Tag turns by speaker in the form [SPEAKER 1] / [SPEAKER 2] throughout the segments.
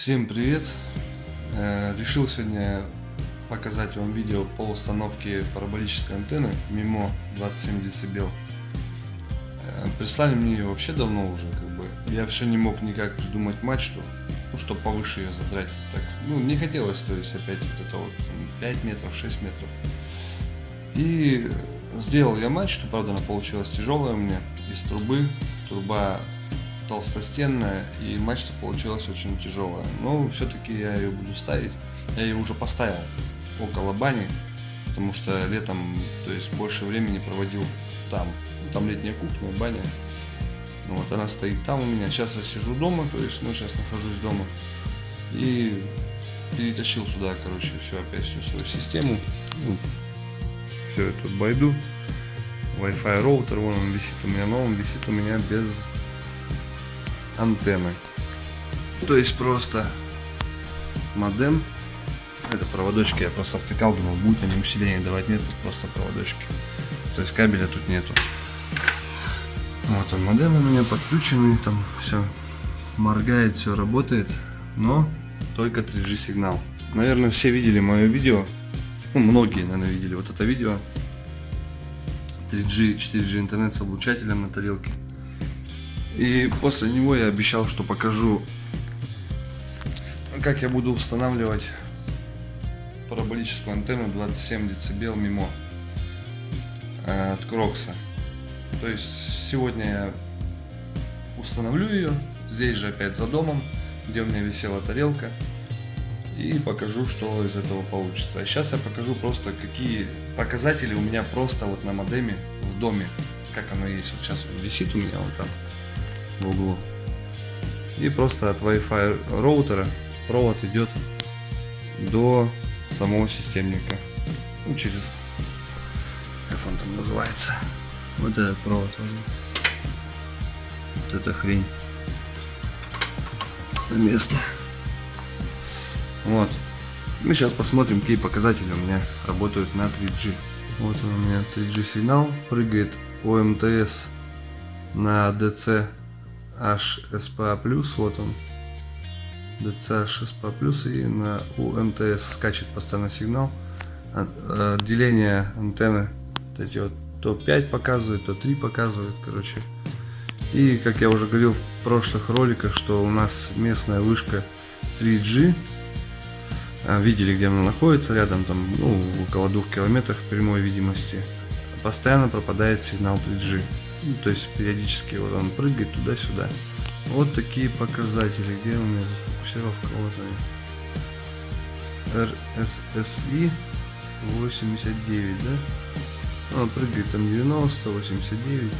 [SPEAKER 1] Всем привет! Э, Решил сегодня показать вам видео по установке параболической антенны MIMO 27 дБ. Э, Прислали мне ее вообще давно уже, как бы. Я все не мог никак придумать мачту, ну, чтобы повыше ее задрать. Так, ну, не хотелось, то есть опять вот это вот там, 5 метров, 6 метров. И сделал я мачту, правда она получилась тяжелая у меня, из трубы. Труба толстостенная и мачта получилась очень тяжелая. Но все-таки я ее буду ставить. Я ее уже поставил около бани, потому что летом, то есть больше времени проводил там. Там летняя кухня, баня. Ну, вот она стоит там у меня. Сейчас я сижу дома, то есть, ну, сейчас нахожусь дома. И перетащил сюда, короче, все опять всю свою систему. Ну, все эту байду. Wi-Fi роутер, вон он висит у меня, но он висит у меня без антенны. То есть просто модем. Это проводочки я просто втыкал, думал, будет они усиление давать. Нет, просто проводочки. То есть кабеля тут нету. Вот он модем у меня подключенный, там все моргает, все работает, но только 3G сигнал. Наверное, все видели мое видео, ну, многие, наверное, видели вот это видео. 3G, 4G интернет с облучателем на тарелке. И после него я обещал, что покажу, как я буду устанавливать параболическую антенну 27 дБ мимо от Крокса. То есть сегодня я установлю ее, здесь же опять за домом, где у меня висела тарелка. И покажу, что из этого получится. А сейчас я покажу просто, какие показатели у меня просто вот на модеме в доме. Как оно есть. Вот сейчас он висит у меня вот там в углу. И просто от Wi-Fi роутера провод идет до самого системника. Ну, через, как он там называется. Вот этот провод. Вот эта хрень. На место. Вот. Ну, сейчас посмотрим, какие показатели у меня работают на 3G. Вот у меня 3G сигнал прыгает ОМТС на DC HSPA+, вот он. DC HSPA+, и на УМТС скачет постоянно сигнал. Отделение антенны, вот эти вот то 5 показывает, то 3 показывает, короче. И, как я уже говорил в прошлых роликах, что у нас местная вышка 3G, а, видели, где она находится, рядом, там, ну, около двух километрах прямой видимости, постоянно пропадает сигнал 3G. Ну, то есть периодически вот он прыгает туда-сюда. Вот такие показатели. Где у меня зафокусировка? Вот они. RSSI 89, да? Он прыгает там 90, 89.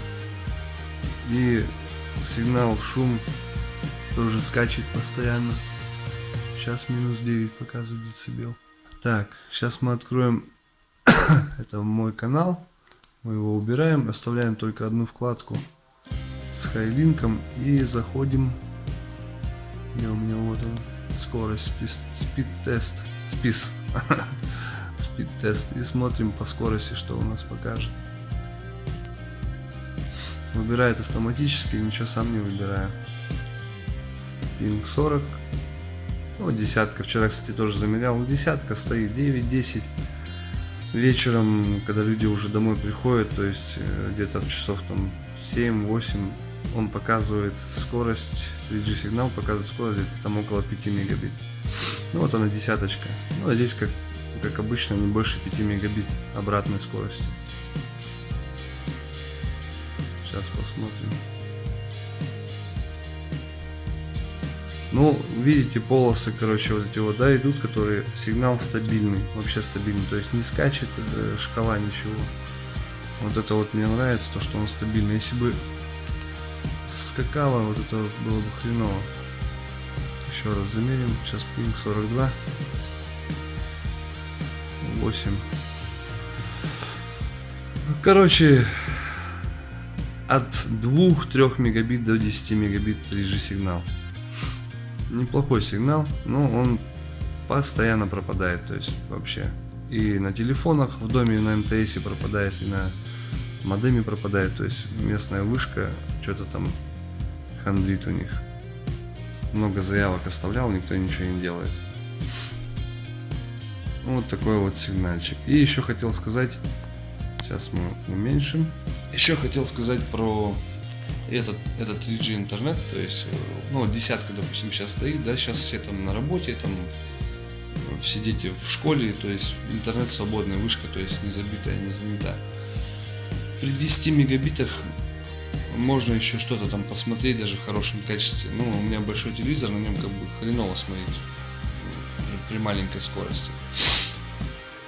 [SPEAKER 1] И сигнал шум тоже скачет постоянно. Сейчас минус 9 показывает децибел. Так, сейчас мы откроем это мой канал. Мы его убираем, оставляем только одну вкладку с хайлинком и заходим. Где у меня вот он, скорость, спид тест, спис, спид тест и смотрим по скорости, что у нас покажет. Выбирает автоматически, ничего сам не выбираю. Пинг 40. Ну, десятка. Вчера, кстати, тоже замерял. Десятка стоит 9-10 вечером, когда люди уже домой приходят, то есть э, где-то в часов там 7-8, он показывает скорость, 3G сигнал показывает скорость где-то там около 5 мегабит. Ну вот она десяточка. Ну а здесь как, как обычно не больше 5 мегабит обратной скорости. Сейчас посмотрим. Ну, видите, полосы, короче, вот эти вот, да, идут, которые сигнал стабильный, вообще стабильный, то есть не скачет э, шкала ничего. Вот это вот мне нравится, то, что он стабильный. Если бы скакало, вот это было бы хреново. Еще раз замерим. Сейчас пинг 42. 8. Короче, от 2-3 мегабит до 10 мегабит 3G сигнал неплохой сигнал, но он постоянно пропадает, то есть вообще. И на телефонах в доме, на МТС пропадает, и на модеме пропадает, то есть местная вышка что-то там хандрит у них. много заявок оставлял, никто ничего не делает. Вот такой вот сигнальчик. И еще хотел сказать, сейчас мы уменьшим. Еще хотел сказать про этот, этот 3G интернет, то есть, э, ну, десятка, допустим, сейчас стоит, да, сейчас все там на работе, там все дети в школе, то есть интернет свободная вышка, то есть не забитая, не занята. При 10 мегабитах можно еще что-то там посмотреть даже в хорошем качестве. Ну, у меня большой телевизор, на нем как бы хреново смотреть при маленькой скорости.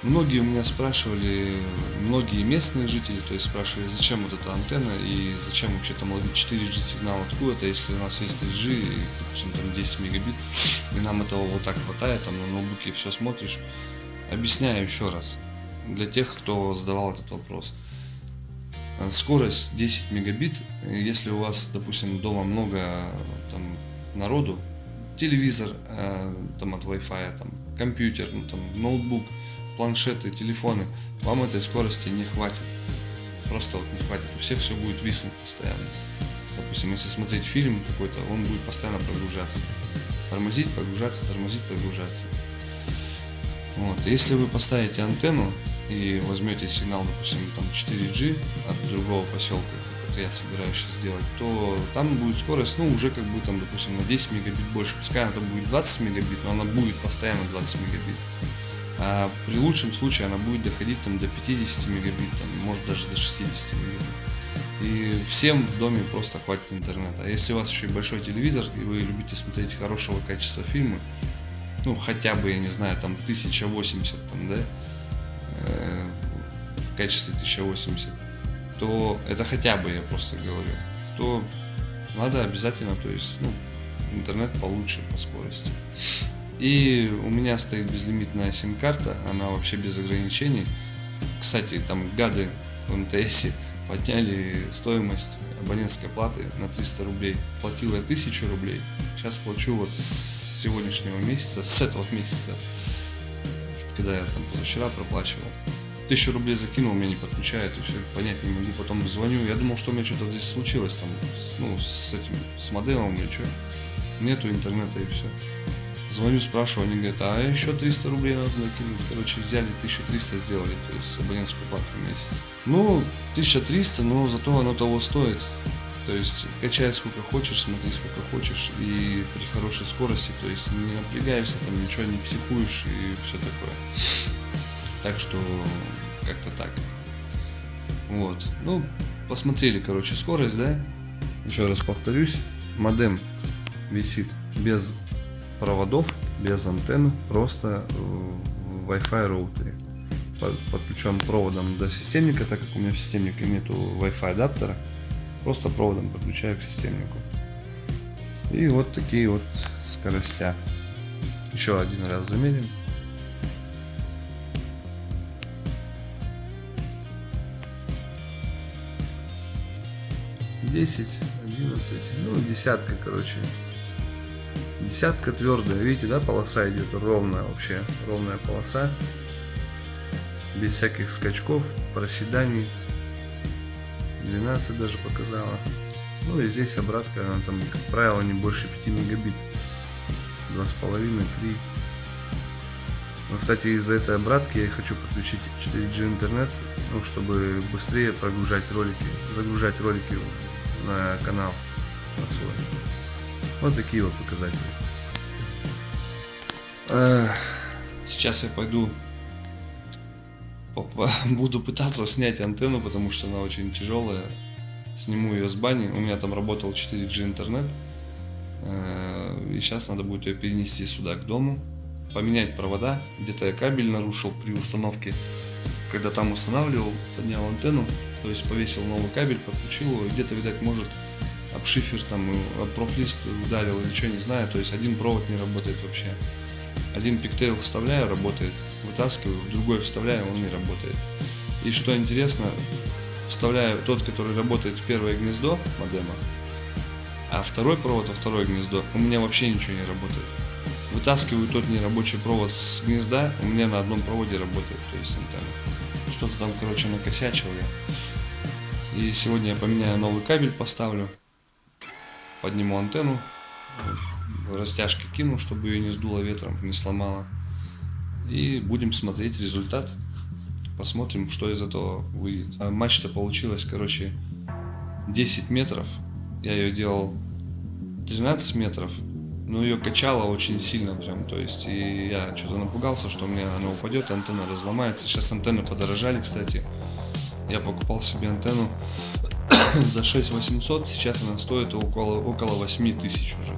[SPEAKER 1] Многие у меня спрашивали, многие местные жители, то есть спрашивали, зачем вот эта антенна и зачем вообще там ловить 4G сигнал откуда-то, если у нас есть 3G, и, допустим, там 10 мегабит, и нам этого вот так хватает, там на ноутбуке все смотришь. Объясняю еще раз, для тех, кто задавал этот вопрос. Скорость 10 мегабит, если у вас, допустим, дома много там, народу, телевизор э, там от Wi-Fi, там, компьютер, ну, там, ноутбук, планшеты, телефоны, вам этой скорости не хватит. Просто вот не хватит. У всех все будет виснуть постоянно. Допустим, если смотреть фильм какой-то, он будет постоянно прогружаться. Тормозить, прогружаться, тормозить, прогружаться. Вот. Если вы поставите антенну и возьмете сигнал, допустим, там 4G от другого поселка, как я собираюсь сейчас сделать, то там будет скорость, ну, уже как бы там, допустим, на 10 мегабит больше. Пускай там будет 20 мегабит, но она будет постоянно 20 мегабит. А при лучшем случае она будет доходить там до 50 мегабит, там, может даже до 60 мегабит. И всем в доме просто хватит интернета. А если у вас еще и большой телевизор, и вы любите смотреть хорошего качества фильмы, ну хотя бы, я не знаю, там 1080 там, да, э, в качестве 1080, то это хотя бы, я просто говорю, то надо обязательно, то есть, ну, интернет получше по скорости. И у меня стоит безлимитная сим-карта, она вообще без ограничений. Кстати, там гады в МТС подняли стоимость абонентской платы на 300 рублей. Платил я 1000 рублей, сейчас плачу вот с сегодняшнего месяца, с этого месяца, когда я там позавчера проплачивал. Тысячу рублей закинул, меня не подключает, и все, понять не могу. Потом звоню, я думал, что у меня что-то здесь случилось, там, с, ну, с этим, с моделом или что. Нету интернета и все. Звоню, спрашиваю, они говорят, а еще 300 рублей надо накинуть. Короче, взяли 1300, сделали, то есть абонентскую плату в месяц. Ну, 1300, но зато оно того стоит. То есть качай сколько хочешь, смотри сколько хочешь и при хорошей скорости, то есть не напрягаешься, там ничего не психуешь и все такое. Так что как-то так. Вот. Ну, посмотрели, короче, скорость, да? Еще раз повторюсь. Модем висит без проводов без антенн, просто Wi-Fi роутере. Подключен проводом до системника, так как у меня в системнике нету Wi-Fi адаптера, просто проводом подключаю к системнику. И вот такие вот скоростя. Еще один раз замерим. Десять, одиннадцать, ну десятка, короче, Десятка твердая, видите, да, полоса идет ровная вообще, ровная полоса. Без всяких скачков, проседаний. 12 даже показала. Ну и здесь обратка, она там, как правило, не больше 5 мегабит. 2,5-3. Но, кстати, из-за этой обратки я хочу подключить 4G интернет, ну, чтобы быстрее прогружать ролики, загружать ролики на канал на свой. Вот такие вот показатели. Сейчас я пойду буду пытаться снять антенну, потому что она очень тяжелая. Сниму ее с бани. У меня там работал 4G интернет. Э, и сейчас надо будет ее перенести сюда, к дому. Поменять провода. Где-то я кабель нарушил при установке. Когда там устанавливал, поднял антенну. То есть повесил новый кабель, подключил его. Где-то, видать, может об шифер там, профлист ударил или что, не знаю. То есть один провод не работает вообще. Один пиктейл вставляю, работает. Вытаскиваю, другой вставляю, он не работает. И что интересно, вставляю тот, который работает в первое гнездо модема, а второй провод во второе гнездо, у меня вообще ничего не работает. Вытаскиваю тот нерабочий провод с гнезда, у меня на одном проводе работает, то есть антенна. Что-то там, короче, накосячил я. И сегодня я поменяю новый кабель, поставлю подниму антенну, растяжки кину, чтобы ее не сдуло ветром, не сломало. И будем смотреть результат. Посмотрим, что из этого выйдет. А матч-то получилось, короче, 10 метров. Я ее делал 13 метров. Но ее качало очень сильно прям. То есть, и я что-то напугался, что у меня она упадет, антенна разломается. Сейчас антенны подорожали, кстати. Я покупал себе антенну за 6 800. Сейчас она стоит около, около 8 тысяч уже.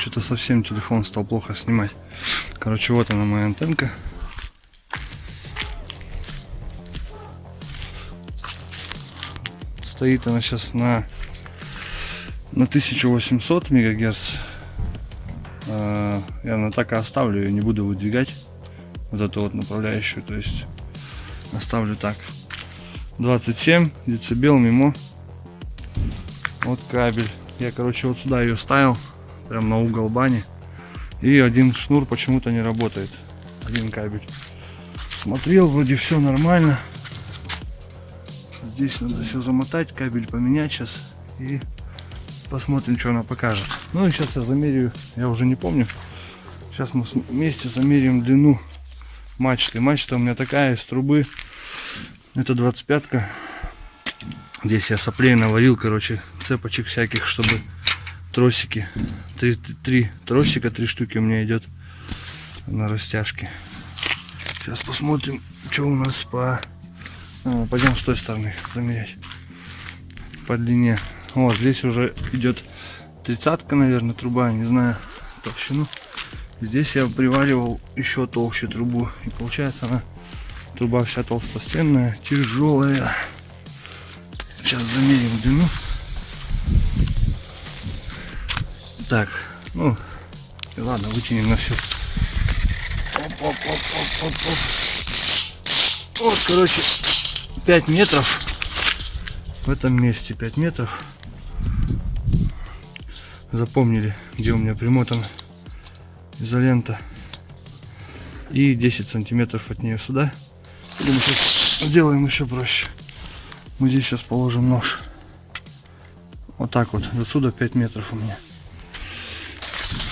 [SPEAKER 1] Что-то совсем телефон стал плохо снимать. Короче, вот она моя антенка. Стоит она сейчас на, на 1800 мегагерц. А, я на так и оставлю ее, не буду выдвигать. Вот эту вот направляющую. То есть оставлю так. 27 децибел мимо. Вот кабель. Я, короче, вот сюда ее ставил прям на угол бани. И один шнур почему-то не работает. Один кабель. Смотрел, вроде все нормально. Здесь надо все замотать, кабель поменять сейчас. И посмотрим, что она покажет. Ну и сейчас я замерю, я уже не помню. Сейчас мы вместе замерим длину мачты. Мачта у меня такая из трубы. Это 25-ка. Здесь я соплей наварил, короче, цепочек всяких, чтобы тросики. Три, три тросика, три штуки у меня идет на растяжке. Сейчас посмотрим, что у нас по... А, пойдем с той стороны замерять. По длине. Вот, здесь уже идет тридцатка, наверное, труба, не знаю, толщину. Здесь я приваривал еще толще трубу. И получается она, труба вся толстостенная, тяжелая. Сейчас замерим длину. Так, ну, ладно, вытянем на всю. Оп, оп, оп, оп, оп, оп. Вот, короче, 5 метров. В этом месте 5 метров. Запомнили, где у меня примотана изолента. И 10 сантиметров от нее сюда. Мы сейчас сделаем еще проще. Мы здесь сейчас положим нож. Вот так вот. Отсюда 5 метров у меня.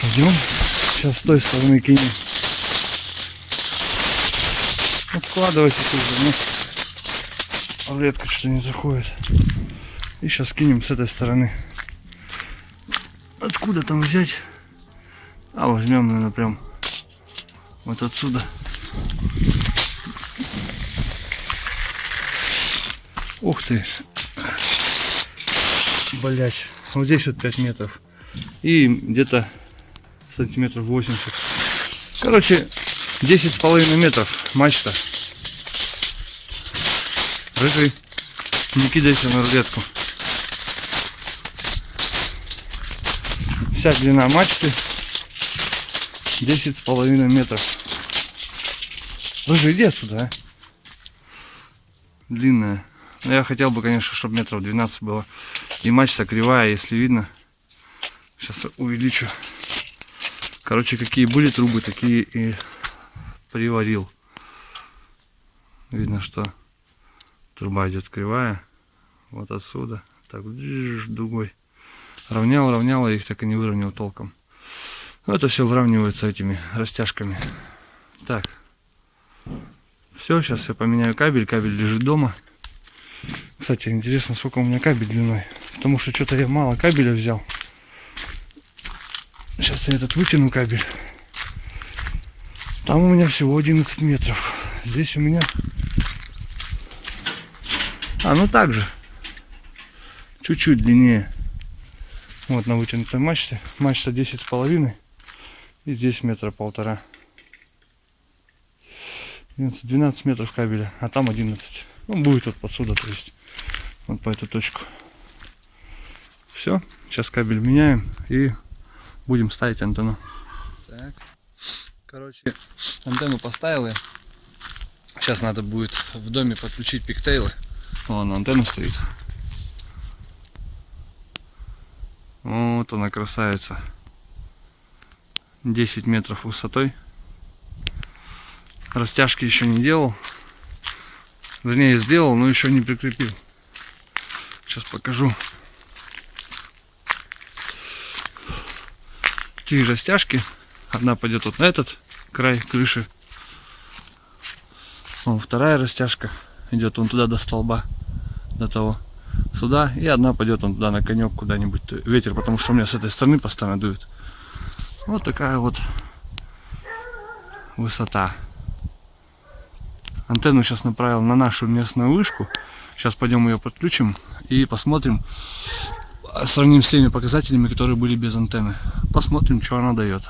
[SPEAKER 1] Пойдем. Сейчас с той стороны кинем. Вот складывайте тоже, но редко что не заходит. И сейчас кинем с этой стороны. Откуда там взять? А возьмем, наверное, прям вот отсюда. Ух ты. Блять. Вот здесь вот 5 метров. И где-то сантиметров 80. Короче, 10 с половиной метров мачта. Рыжий, не кидайся на рулетку. Вся длина мачты 10 с половиной метров. Рыжий, иди отсюда, а. Длинная. Но я хотел бы, конечно, чтобы метров 12 было. И мачта кривая, если видно. Сейчас увеличу. Короче, какие были трубы, такие и приварил. Видно, что труба идет кривая. Вот отсюда. Так, дугой. Равнял, равнял, я их так и не выровнял толком. Но это все выравнивается этими растяжками. Так. Все, сейчас я поменяю кабель. Кабель лежит дома. Кстати, интересно, сколько у меня кабель длиной. Потому что что-то я мало кабеля взял. Сейчас я этот вытяну кабель. Там у меня всего 11 метров. Здесь у меня... А, ну так же. чуть-чуть длиннее. Вот на вытянутой мачте. Мачта 10 с половиной. И здесь метра полтора. 12 метров кабеля, а там 11. Ну, будет вот подсюда, то есть вот по эту точку. Все, сейчас кабель меняем и будем ставить антенну. Так, короче, антенну поставил я. Сейчас надо будет в доме подключить пиктейлы. Вон антенна стоит. Вот она красавица. 10 метров высотой. Растяжки еще не делал. Вернее, сделал, но еще не прикрепил. Сейчас покажу. Три растяжки. Одна пойдет вот на этот край крыши. Вон вторая растяжка идет вон туда до столба, до того. Сюда. И одна пойдет вон туда на конек куда-нибудь. Ветер, потому что у меня с этой стороны постоянно дует. Вот такая вот высота. Антенну сейчас направил на нашу местную вышку. Сейчас пойдем ее подключим и посмотрим, сравним с теми показателями, которые были без антенны. Посмотрим, что она дает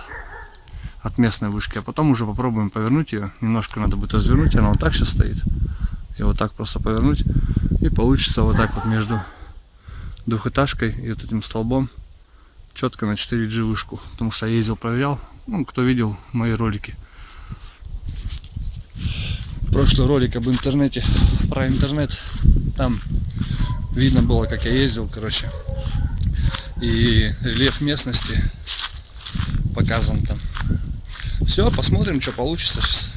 [SPEAKER 1] от местной вышки. А потом уже попробуем повернуть ее. Немножко надо будет развернуть, она вот так сейчас стоит. И вот так просто повернуть. И получится вот так вот между двухэтажкой и вот этим столбом четко на 4G вышку. Потому что я ездил, проверял. Ну, кто видел мои ролики прошлый ролик об интернете, про интернет, там видно было, как я ездил, короче, и рельеф местности показан там. Все, посмотрим, что получится сейчас.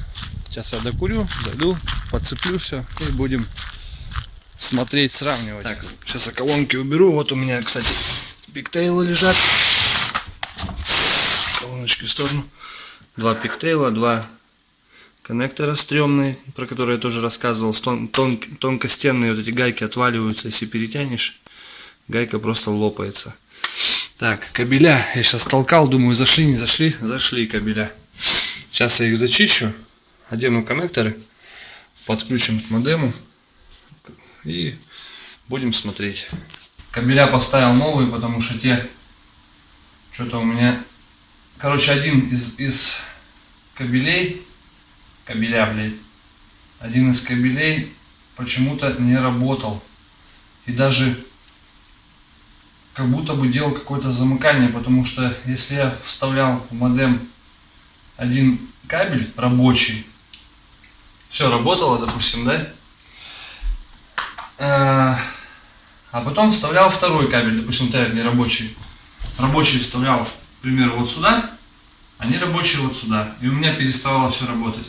[SPEAKER 1] Сейчас я докурю, зайду, подцеплю все и будем смотреть, сравнивать. Так, сейчас я колонки уберу. Вот у меня, кстати, пиктейлы лежат. Колоночки в сторону. Два пиктейла, два коннектора стрёмный, про который я тоже рассказывал, тон, тон, тонкостенные вот эти гайки отваливаются, если перетянешь, гайка просто лопается. Так, кабеля, я сейчас толкал, думаю, зашли, не зашли, зашли кабеля. Сейчас я их зачищу, одену коннекторы, подключим к модему и будем смотреть. Кабеля поставил новые, потому что те, что-то у меня, короче, один из, из кабелей кабеля, блядь. Один из кабелей почему-то не работал. И даже как будто бы делал какое-то замыкание, потому что если я вставлял в модем один кабель рабочий, все работало, допустим, да? А, а потом вставлял второй кабель, допустим, тайр не рабочий. Рабочий вставлял, к примеру, вот сюда, а не рабочий вот сюда. И у меня переставало все работать.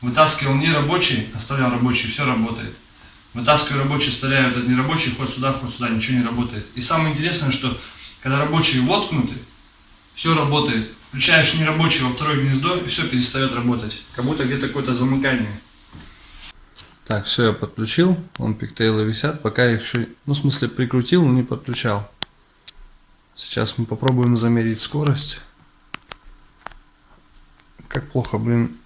[SPEAKER 1] Вытаскивал не рабочий, оставлял рабочий, все работает. Вытаскиваю рабочий, вставляю этот нерабочий, хоть сюда, хоть сюда, ничего не работает. И самое интересное, что когда рабочие воткнуты, все работает. Включаешь нерабочий во второе гнездо, и все перестает работать. Как будто где-то какое-то замыкание. Так, все, я подключил. Вон пиктейлы висят, пока я их еще, ну, в смысле, прикрутил, но не подключал. Сейчас мы попробуем замерить скорость. Как плохо, блин,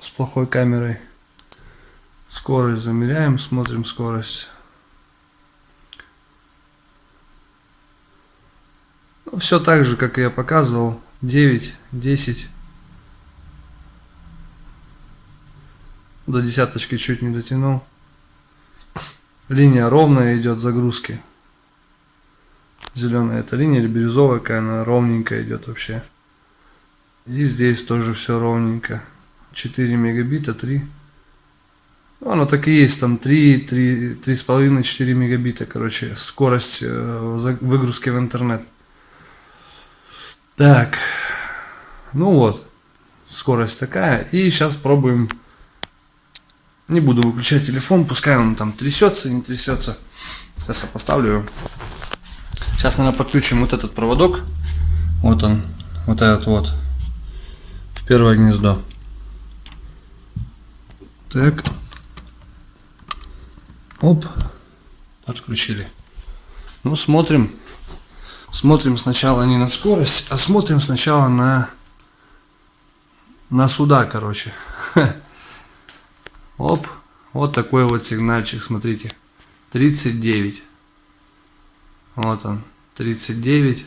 [SPEAKER 1] с плохой камерой. Скорость замеряем, смотрим скорость. Ну, все так же, как я показывал. 9, 10. До десяточки чуть не дотянул. Линия ровная идет загрузки. Зеленая это линия или бирюзовая, какая она ровненькая идет вообще. И здесь тоже все ровненько. 4 мегабита, 3. Ну, оно так и есть, там 3, 3, 3,5, 4 мегабита, короче, скорость э, выгрузки в интернет. Так, ну вот, скорость такая. И сейчас пробуем, не буду выключать телефон, пускай он там трясется, не трясется. Сейчас я поставлю его. Сейчас, наверное, подключим вот этот проводок. Вот он, вот этот вот, в первое гнездо. Так. Оп. Подключили. Ну, смотрим. Смотрим сначала не на скорость, а смотрим сначала на на сюда, короче. Оп. Вот такой вот сигнальчик, смотрите. 39. Вот он, 39.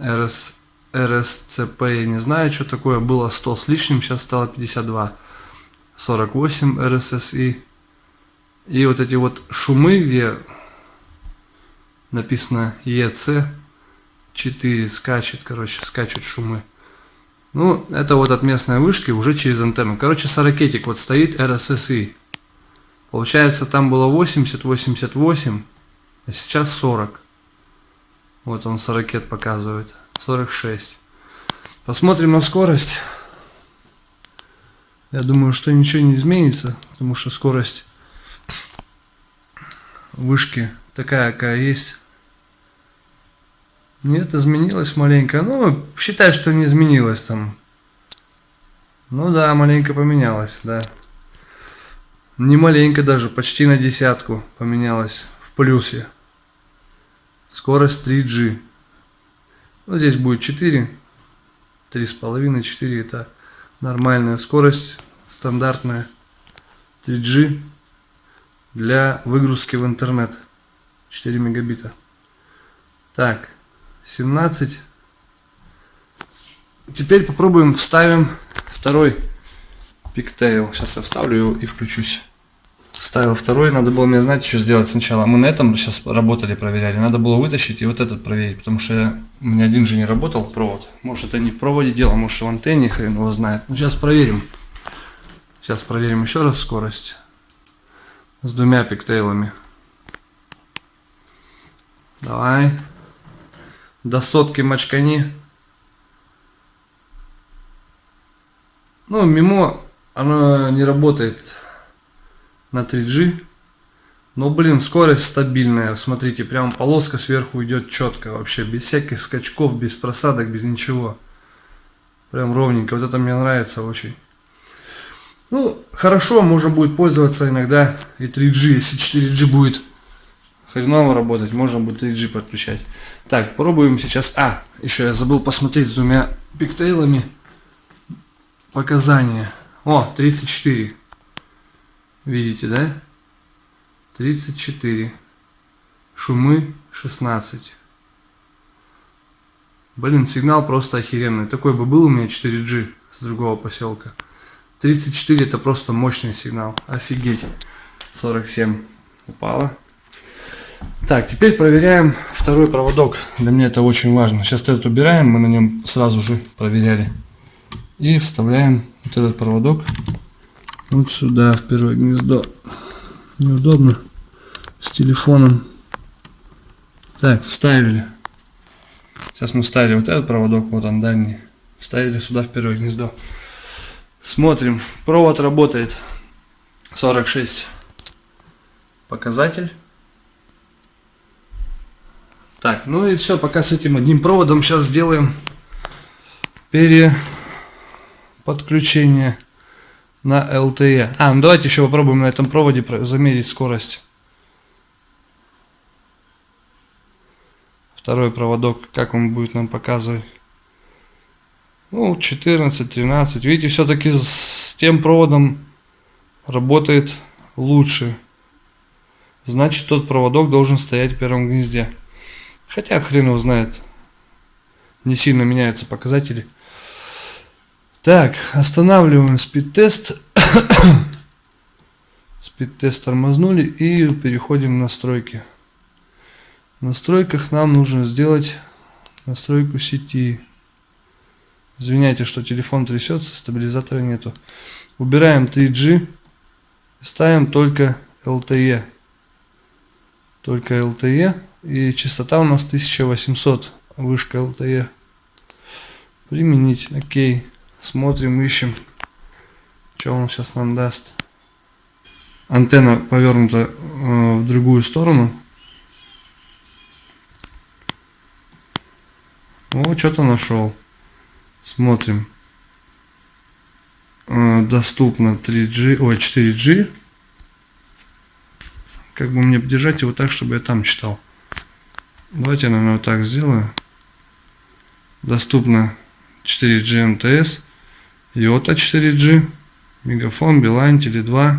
[SPEAKER 1] РС, РСЦП, я не знаю, что такое. Было 100 с лишним, сейчас стало 52. 48 РССИ. И вот эти вот шумы, где написано ЕЦ 4 скачет, короче, скачут шумы. Ну, это вот от местной вышки уже через антенну. Короче, сорокетик вот стоит RSSI. Получается, там было 80, 88, а сейчас 40. Вот он сорокет показывает. 46. Посмотрим на скорость. Я думаю, что ничего не изменится, потому что скорость вышки такая, какая есть. Нет, изменилось маленько. Ну, считай, что не изменилось там. Ну да, маленько поменялось, да. Не маленько даже, почти на десятку поменялось в плюсе. Скорость 3G. Ну, здесь будет 4. 3,5, 4 это нормальная скорость, стандартная 3G для выгрузки в интернет. 4 мегабита. Так, 17. Теперь попробуем вставим второй пиктейл. Сейчас я вставлю его и включусь. Вставил второй, надо было мне, знаете, что сделать сначала. Мы на этом сейчас работали, проверяли. Надо было вытащить и вот этот проверить, потому что я, у меня один же не работал провод. Может это не в проводе дело, может в антенне, хрен его знает. Ну сейчас проверим. Сейчас проверим еще раз скорость. С двумя пиктейлами. Давай. До сотки мочкани. Ну, мимо оно не работает на 3G. Но, блин, скорость стабильная. Смотрите, прям полоска сверху идет четко. Вообще, без всяких скачков, без просадок, без ничего. Прям ровненько. Вот это мне нравится очень. Ну, хорошо, можно будет пользоваться иногда и 3G. Если 4G будет хреново работать, можно будет 3G подключать. Так, пробуем сейчас. А, еще я забыл посмотреть с двумя пиктейлами показания. О, 34. Видите, да? 34. Шумы 16. Блин, сигнал просто охеренный. Такой бы был у меня 4G с другого поселка. 34 это просто мощный сигнал. Офигеть. 47 упало. Так, теперь проверяем второй проводок. Для меня это очень важно. Сейчас этот убираем, мы на нем сразу же проверяли. И вставляем вот этот проводок вот сюда, в первое гнездо. Неудобно с телефоном. Так, вставили. Сейчас мы вставили вот этот проводок, вот он дальний. Вставили сюда в первое гнездо. Смотрим, провод работает 46 показатель. Так, ну и все, пока с этим одним проводом сейчас сделаем переподключение на LTE. А, ну давайте еще попробуем на этом проводе замерить скорость. Второй проводок, как он будет нам показывать. Ну, 14-13. Видите, все-таки с тем проводом работает лучше. Значит, тот проводок должен стоять в первом гнезде. Хотя хрен его знает. Не сильно меняются показатели. Так, останавливаем спид-тест. спид-тест тормознули и переходим в настройки. В настройках нам нужно сделать настройку сети. Извиняйте, что телефон трясется, стабилизатора нету. Убираем 3G. Ставим только LTE. Только LTE. И частота у нас 1800, вышка LTE. Применить, окей. Смотрим, ищем, что он сейчас нам даст. Антенна повернута э, в другую сторону. О, что-то нашел. Смотрим. Э, доступно 3G, ой, 4G. Как бы мне держать его так, чтобы я там читал. Давайте я, наверное, вот так сделаю. Доступно 4G МТС, Йота 4G, Мегафон, Билайн, Теле2.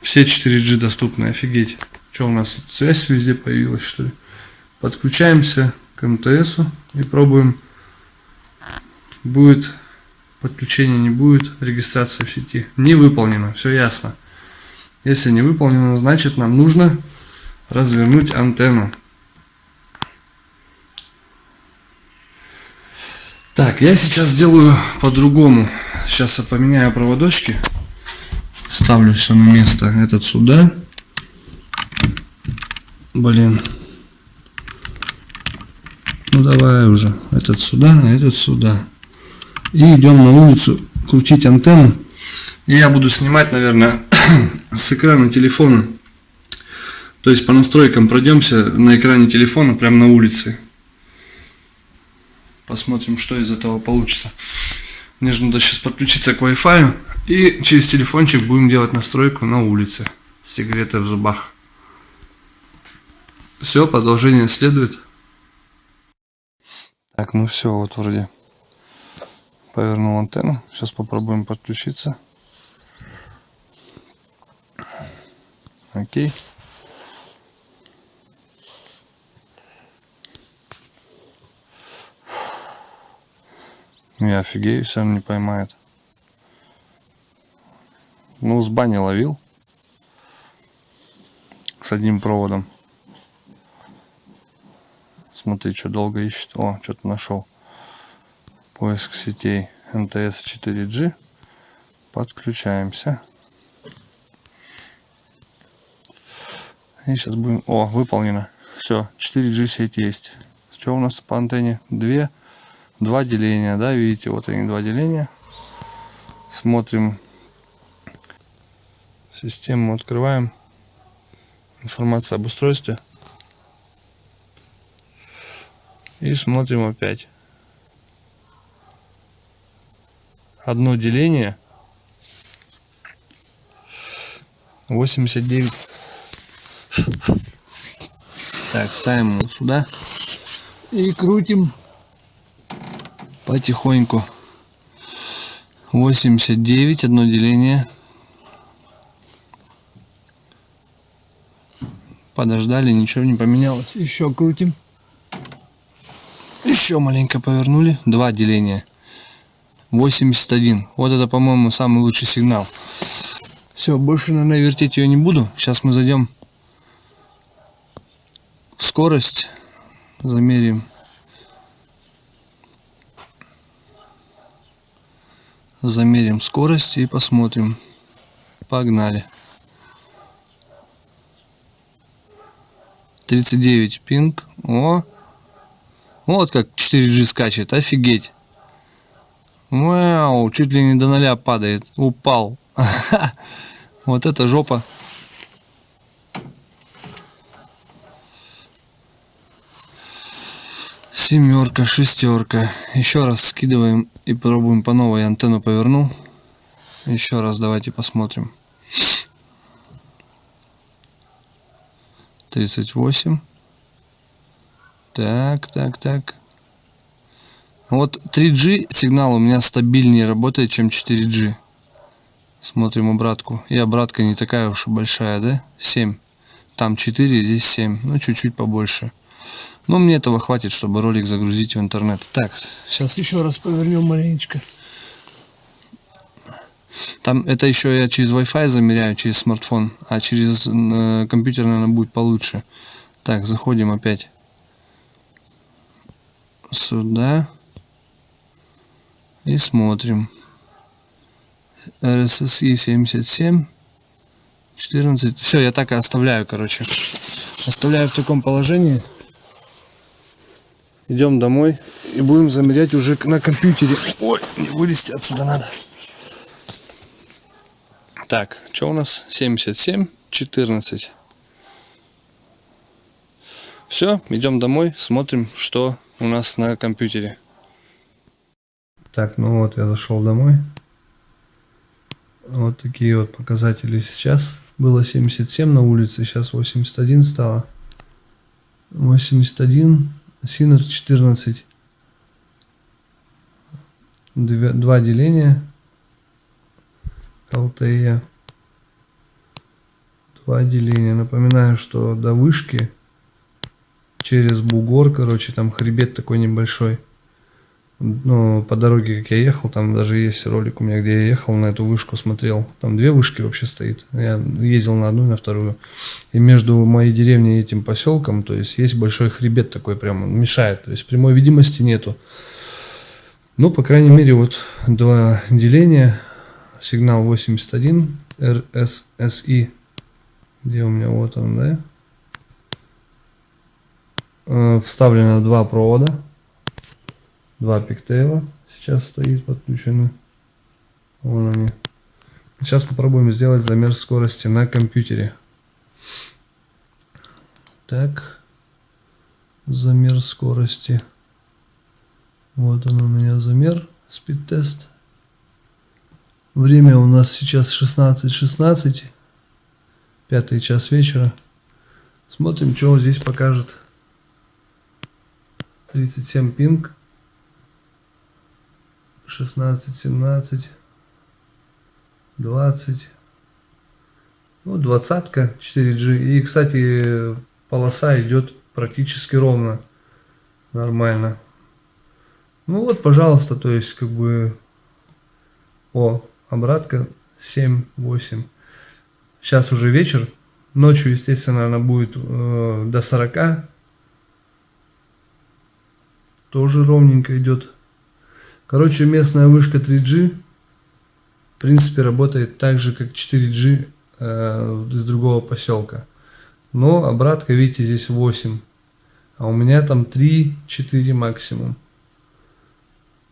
[SPEAKER 1] Все 4G доступны, офигеть. Что у нас связь везде появилась, что ли? Подключаемся к МТС и пробуем. Будет подключение, не будет регистрация в сети. Не выполнено, все ясно. Если не выполнено, значит нам нужно развернуть антенну. Так, я сейчас сделаю по-другому. Сейчас я поменяю проводочки. Ставлю все на место. Этот сюда. Блин. Ну давай уже. Этот сюда, а этот сюда. И идем на улицу крутить антенну. И я буду снимать, наверное, с экрана телефона. То есть по настройкам пройдемся на экране телефона прямо на улице. Посмотрим, что из этого получится. Мне же надо сейчас подключиться к Wi-Fi. И через телефончик будем делать настройку на улице. С в зубах. Все, продолжение следует. Так, ну все, вот вроде повернул антенну. Сейчас попробуем подключиться. Окей. Я офигею, если он не поймает. Ну, с бани ловил. С одним проводом. Смотри, что долго ищет. О, что-то нашел. Поиск сетей МТС 4G. Подключаемся. И сейчас будем... О, выполнено. Все, 4G сеть есть. Что у нас по антенне? Две два деления, да, видите, вот они два деления. Смотрим систему, открываем информация об устройстве и смотрим опять. Одно деление 89. Так, ставим его сюда и крутим потихоньку. 89 одно деление. Подождали ничего не поменялось. Еще крутим. Еще маленько повернули. Два деления. 81 вот это по моему самый лучший сигнал. Все больше наверное вертеть ее не буду. Сейчас мы зайдем в скорость. Замерим замерим скорость и посмотрим. Погнали. 39 пинг. О! Вот как 4G скачет. Офигеть. Вау, чуть ли не до ноля падает. Упал. Вот это жопа. Семерка, шестерка. Еще раз скидываем и пробуем по новой. Антенну поверну. Еще раз давайте посмотрим. 38. Так, так, так. Вот 3G сигнал у меня стабильнее работает, чем 4G. Смотрим обратку. И обратка не такая уж и большая, да? 7. Там 4, здесь 7. Ну, чуть-чуть побольше. Но мне этого хватит, чтобы ролик загрузить в интернет. Так, сейчас еще раз повернем маленечко. Там это еще я через Wi-Fi замеряю, через смартфон, а через э, компьютер, наверное, будет получше. Так, заходим опять сюда и смотрим. RSSI 77 14. Все, я так и оставляю, короче. Оставляю в таком положении идем домой и будем замерять уже на компьютере. Ой, не вылезти отсюда надо. Так, что у нас? 77, 14. Все, идем домой, смотрим, что у нас на компьютере. Так, ну вот я зашел домой. Вот такие вот показатели сейчас. Было 77 на улице, сейчас 81 стало. 81 Синер 14. Два деления. ЛТЕ по отделению. Напоминаю, что до вышки через бугор, короче, там хребет такой небольшой. Ну, по дороге, как я ехал, там даже есть ролик у меня, где я ехал на эту вышку, смотрел. Там две вышки вообще стоит. Я ездил на одну и на вторую. И между моей деревней и этим поселком, то есть есть большой хребет такой прямо, мешает. То есть прямой видимости нету. Ну, по крайней мере, вот два деления. Сигнал 81 RSSI. Где у меня вот он, да? Э, вставлено два провода два пиктейла сейчас стоит подключены. Вон они. Сейчас попробуем сделать замер скорости на компьютере. Так. Замер скорости. Вот он у меня замер. Спид-тест. Время у нас сейчас 16.16. 16, пятый час вечера. Смотрим, что здесь покажет. 37 пинг. 16, 17, 20. Ну, двадцатка 4G. И, кстати, полоса идет практически ровно. Нормально. Ну вот, пожалуйста, то есть, как бы, о, обратка 7, 8. Сейчас уже вечер. Ночью, естественно, она будет э, до 40. Тоже ровненько идет. Короче, местная вышка 3G в принципе работает так же, как 4G э, из другого поселка. Но обратка, видите, здесь 8. А у меня там 3-4 максимум.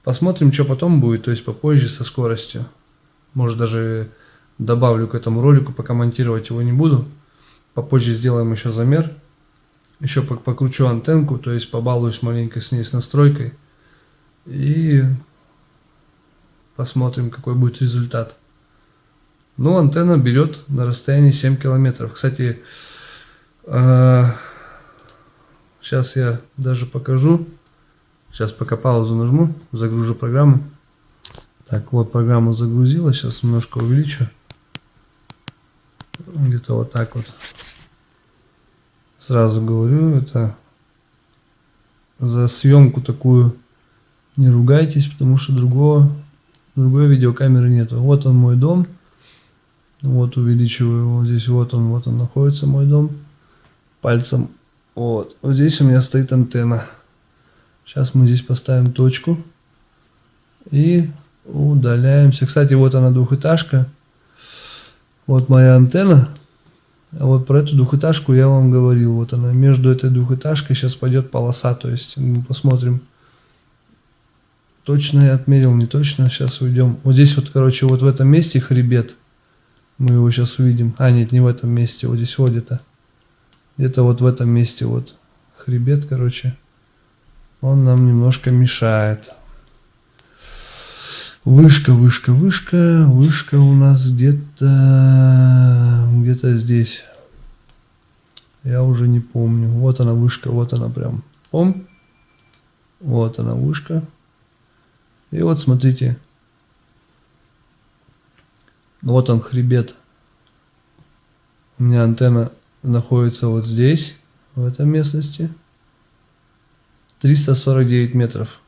[SPEAKER 1] Посмотрим, что потом будет, то есть попозже со скоростью. Может даже добавлю к этому ролику, пока монтировать его не буду. Попозже сделаем еще замер. Еще покручу антенку, то есть побалуюсь маленько с ней с настройкой. И посмотрим, какой будет результат. Ну, антенна берет на расстоянии 7 километров. Кстати, сейчас я даже покажу. Сейчас пока паузу нажму, загружу программу. Так, вот программа загрузилась. Сейчас немножко увеличу. Где-то вот так вот. Сразу говорю, это за съемку такую не ругайтесь, потому что другого, другой видеокамеры нету. Вот он мой дом. Вот увеличиваю его. Здесь вот он, вот он находится мой дом. Пальцем. Вот. Вот здесь у меня стоит антенна. Сейчас мы здесь поставим точку. И удаляемся. Кстати, вот она двухэтажка. Вот моя антенна. А вот про эту двухэтажку я вам говорил. Вот она между этой двухэтажкой сейчас пойдет полоса. То есть мы посмотрим. Точно я отмерил, не точно. Сейчас уйдем. Вот здесь вот, короче, вот в этом месте хребет. Мы его сейчас увидим. А, нет, не в этом месте. Вот здесь вот где-то. Где-то вот в этом месте вот хребет, короче. Он нам немножко мешает. Вышка, вышка, вышка. Вышка у нас где-то... Где-то здесь. Я уже не помню. Вот она вышка, вот она прям. Пом. Вот она вышка. И вот смотрите. Вот он хребет. У меня антенна находится вот здесь, в этой местности. 349 метров.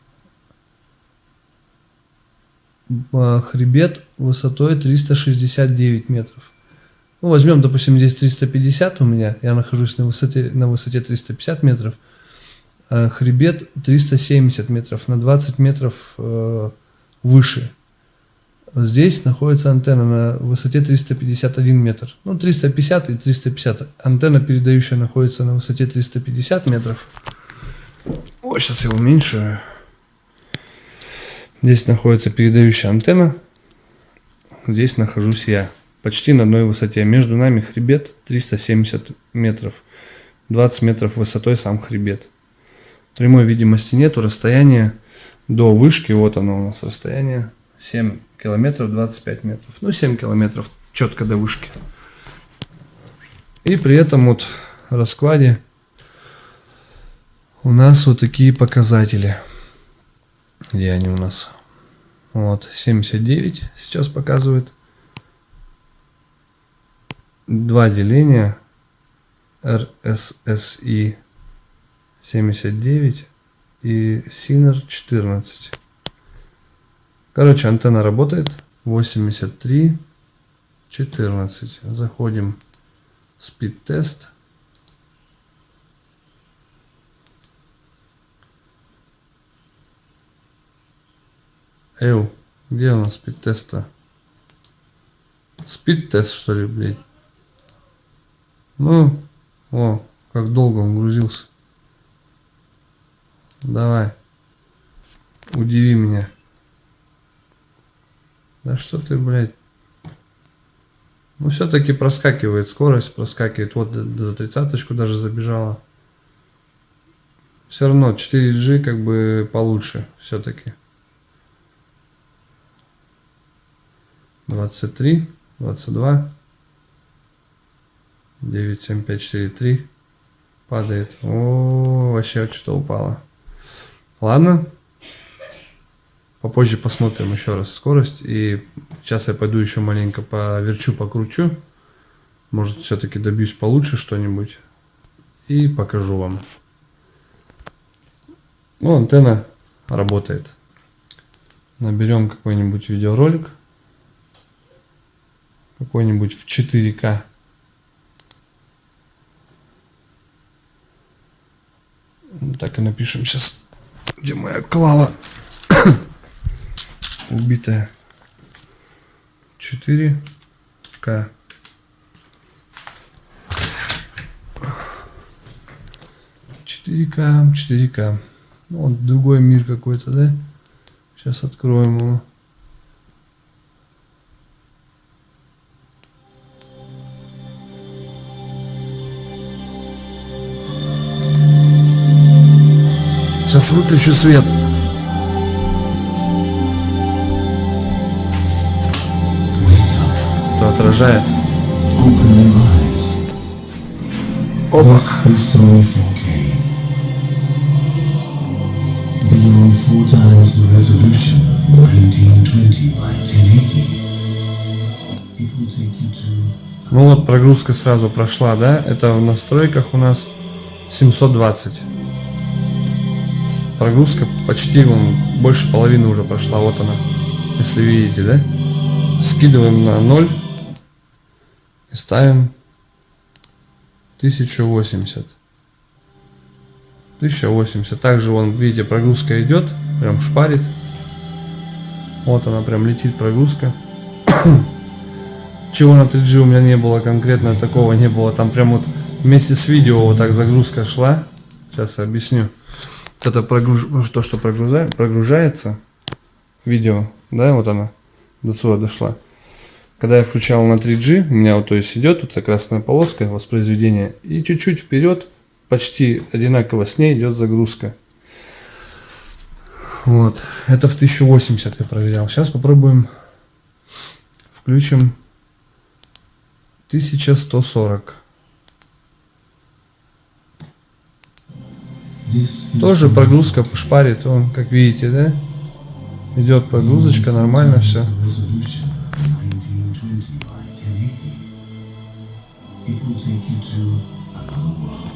[SPEAKER 1] А хребет высотой 369 метров. Ну, возьмем, допустим, здесь 350 у меня, я нахожусь на высоте, на высоте 350 метров. Э, хребет 370 метров, на 20 метров э, выше. Здесь находится антенна на высоте 351 метр. Ну, 350 и 350. Антенна передающая находится на высоте 350 метров. О, сейчас я уменьшаю. Здесь находится передающая антенна. Здесь нахожусь я. Почти на одной высоте. Между нами хребет 370 метров. 20 метров высотой сам хребет. Прямой видимости нету, расстояние до вышки, вот оно у нас расстояние, 7 километров 25 метров. Ну, 7 километров четко до вышки. И при этом вот раскладе у нас вот такие показатели. Где они у нас? Вот, 79 сейчас показывает. два деления RSSI 79 и Siner 14. Короче, антенна работает. 83 14. Заходим в speed тест. Эу, где у нас speed теста? Speed тест что ли, блядь? Ну, о, как долго он грузился. Давай. Удиви меня. Да что ты, блядь. Ну, все-таки проскакивает скорость, проскакивает. Вот за тридцаточку даже забежала. Все равно 4G как бы получше все-таки. 23, 22, 9, 7, 5, 4, 3. Падает. О, вообще что-то упало. Ладно. Попозже посмотрим еще раз скорость. И сейчас я пойду еще маленько поверчу, покручу. Может все-таки добьюсь получше что-нибудь. И покажу вам. Ну, антенна работает. Наберем какой-нибудь видеоролик. Какой-нибудь в 4К. Так и напишем сейчас, где моя клава убитая. 4К. Четыре К, четыре К. Ну, вот другой мир какой-то, да? Сейчас откроем его. Сейчас выключу свет. То отражает. Опа.
[SPEAKER 2] This is Sony 4K. Beyond four times the resolution of 1920 by 1080. It will take you to
[SPEAKER 1] Ну вот прогрузка сразу прошла, да? Это в настройках у нас 720. Прогрузка почти вон, больше половины уже прошла. Вот она. Если видите, да? Скидываем на 0 и ставим 1080. 1080. Также вон, видите, прогрузка идет, прям шпарит. Вот она прям летит прогрузка. Чего на 3G у меня не было конкретно, такого не было. Там прям вот вместе с видео вот так загрузка шла. Сейчас объясню. Вот Это прогруж... то, что прогруза... прогружается. Видео, да, вот она до сюда дошла. Когда я включал на 3G, у меня вот то есть идет вот эта красная полоска воспроизведения. И чуть-чуть вперед, почти одинаково с ней идет загрузка. Вот. Это в 1080 я проверял. Сейчас попробуем. Включим 1140.
[SPEAKER 2] this is
[SPEAKER 1] Тоже прогрузка шпарит, он, как видите, да? Идет прогрузочка, нормально все.
[SPEAKER 2] the resolution of 1920 by 1080. It will take you to another world.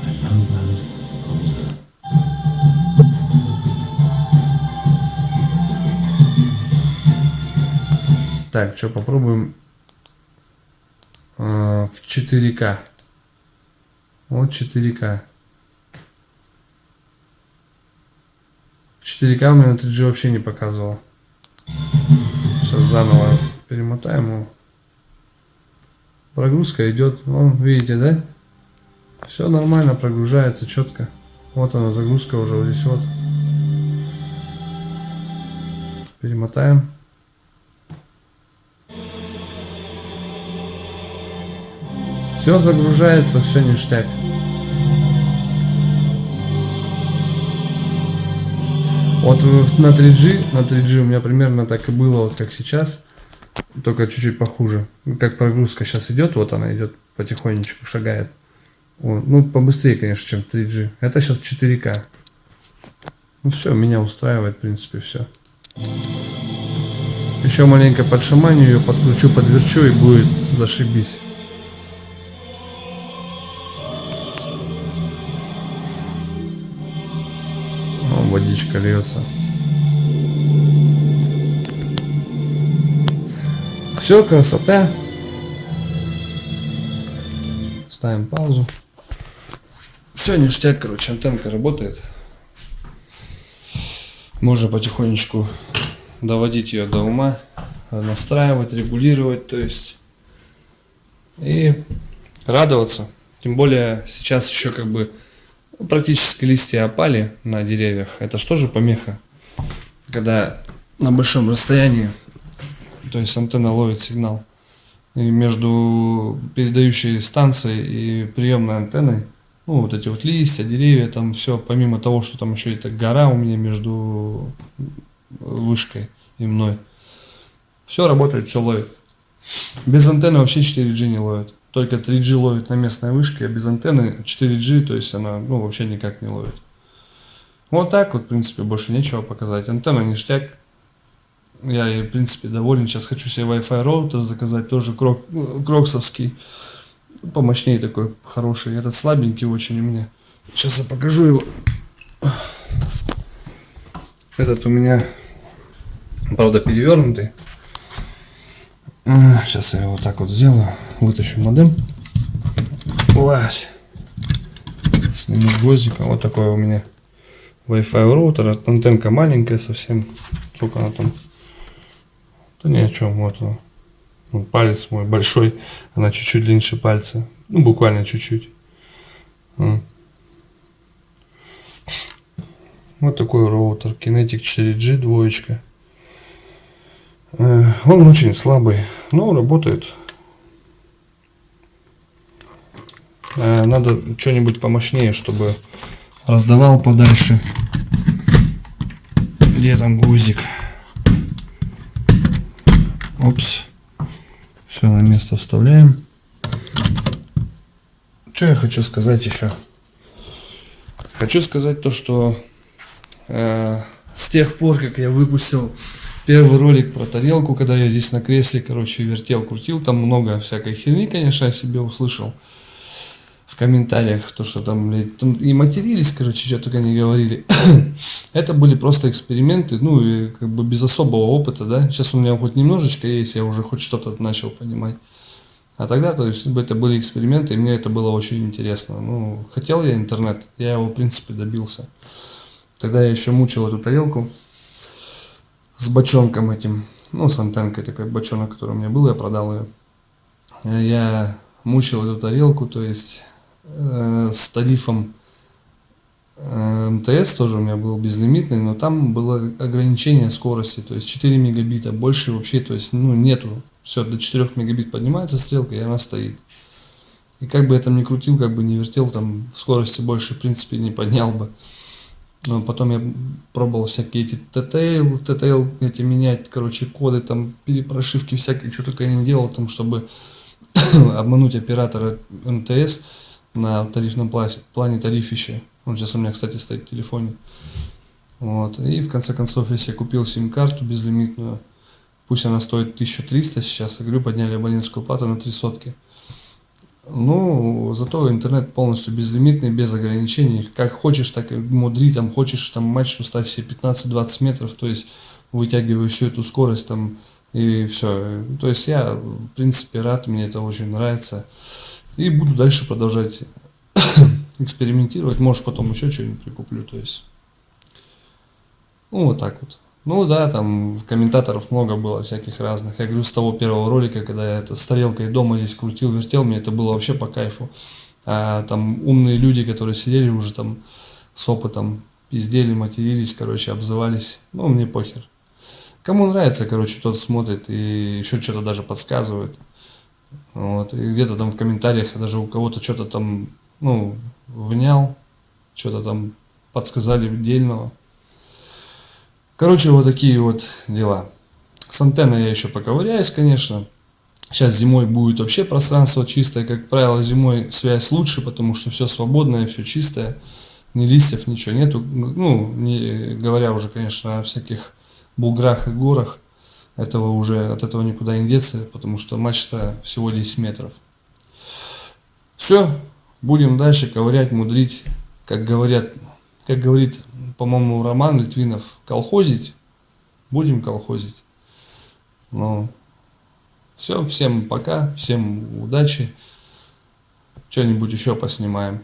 [SPEAKER 2] A young planet older.
[SPEAKER 1] Так, что попробуем э, в 4К. Вот 4К. В 4К у меня на 3G вообще не показывал. Сейчас заново перемотаем его. Прогрузка идет. Вон, видите, да? Все нормально, прогружается четко. Вот она, загрузка уже здесь вот. Перемотаем. Все загружается, все ништяк. Вот на 3G, на 3G у меня примерно так и было, вот как сейчас, только чуть-чуть похуже. Как прогрузка сейчас идет, вот она идет потихонечку, шагает. Вот. Ну, побыстрее, конечно, чем 3G. Это сейчас 4К. Ну все, меня устраивает, в принципе, все. Еще маленько подшаманю ее, подкручу, подверчу и будет зашибись. Водичка льется. Все, красота. Ставим паузу. Все, ништяк, короче, антенка работает. Можно потихонечку доводить ее до ума, настраивать, регулировать, то есть и радоваться. Тем более сейчас еще как бы практически листья опали на деревьях. Это что же помеха, когда на большом расстоянии, то есть антенна ловит сигнал. И между передающей станцией и приемной антенной, ну вот эти вот листья, деревья, там все, помимо того, что там еще это гора у меня между вышкой и мной. Все работает, все ловит. Без антенны вообще 4G не ловит. Только 3G ловит на местной вышке, а без антенны 4G, то есть она ну, вообще никак не ловит. Вот так вот, в принципе, больше нечего показать. Антенна ништяк. Я, в принципе, доволен. Сейчас хочу себе Wi-Fi роутер заказать, тоже крок, кроксовский. Помощнее такой, хороший. Этот слабенький очень у меня. Сейчас я покажу его. Этот у меня правда перевернутый. Сейчас я его так вот сделаю. Вытащу модем. Лазь. Сниму гвоздиком. Вот такой у меня Wi-Fi роутер. Антенка маленькая совсем. Сколько она там? Да ни о чем. Вот он. Вот палец мой большой. Она чуть-чуть длиннее пальца. Ну, буквально чуть-чуть. Вот такой роутер. Kinetic 4G двоечка. Э, он очень слабый, но работает. Э, надо что-нибудь помощнее, чтобы раздавал подальше. Где там гузик? Опс. Все на место вставляем. Что я хочу сказать еще? Хочу сказать то, что э, с тех пор, как я выпустил первый ролик про тарелку, когда я здесь на кресле, короче, вертел, крутил, там много всякой херни, конечно, я себе услышал в комментариях, то, что там, блядь, там и матерились, короче, что только не говорили. Это были просто эксперименты, ну, и как бы без особого опыта, да. Сейчас у меня хоть немножечко есть, я уже хоть что-то начал понимать. А тогда, то есть, это были эксперименты, и мне это было очень интересно. Ну, хотел я интернет, я его, в принципе, добился. Тогда я еще мучил эту тарелку с бочонком этим, ну, с антенкой такой бочонок, который у меня был, я продал ее. Я мучил эту тарелку, то есть э, с тарифом э, МТС тоже у меня был безлимитный, но там было ограничение скорости, то есть 4 мегабита, больше вообще, то есть, ну, нету. Все, до 4 мегабит поднимается стрелка, и она стоит. И как бы я там ни крутил, как бы не вертел, там скорости больше, в принципе, не поднял бы. Но потом я пробовал всякие эти TTL, TTL эти менять, короче, коды, там, перепрошивки всякие, что только я не делал, там, чтобы обмануть оператора МТС на тарифном плане тарифище. Он сейчас у меня, кстати, стоит в телефоне. Вот. И в конце концов, если я купил сим-карту безлимитную, пусть она стоит 1300 сейчас, я говорю, подняли абонентскую плату на 3 сотки. Ну, зато интернет полностью безлимитный, без ограничений. Как хочешь, так и мудри, там хочешь, там мачту ставь себе 15-20 метров, то есть вытягиваю всю эту скорость там и все. То есть я, в принципе, рад, мне это очень нравится. И буду дальше продолжать экспериментировать. Может, потом еще что-нибудь прикуплю, то есть. Ну, вот так вот. Ну да, там комментаторов много было всяких разных. Я говорю, с того первого ролика, когда я это с тарелкой дома здесь крутил, вертел, мне это было вообще по кайфу. А там умные люди, которые сидели уже там с опытом, пиздели, матерились, короче, обзывались. Ну, мне похер. Кому нравится, короче, тот смотрит и еще что-то даже подсказывает. Вот. И где-то там в комментариях даже у кого-то что-то там, ну, внял, что-то там подсказали дельного. Короче, вот такие вот дела. С антенной я еще поковыряюсь, конечно. Сейчас зимой будет вообще пространство чистое. Как правило, зимой связь лучше, потому что все свободное, все чистое. Ни листьев, ничего нету. Ну, не говоря уже, конечно, о всяких буграх и горах. этого уже, от этого никуда не деться, потому что мачта всего 10 метров. Все, будем дальше ковырять, мудрить, как говорят, как говорит, по-моему, Роман Литвинов, колхозить, будем колхозить. Ну, все, всем пока, всем удачи, что-нибудь еще поснимаем.